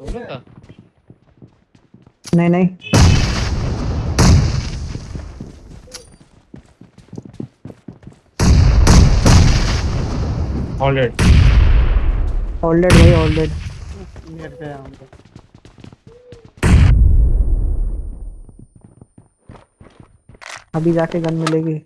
दोनों का नहीं नहीं। ऑलरेडी ऑलरेड भाई ऑलरेड नेट पे हम अभी जाके गन मिलेगी।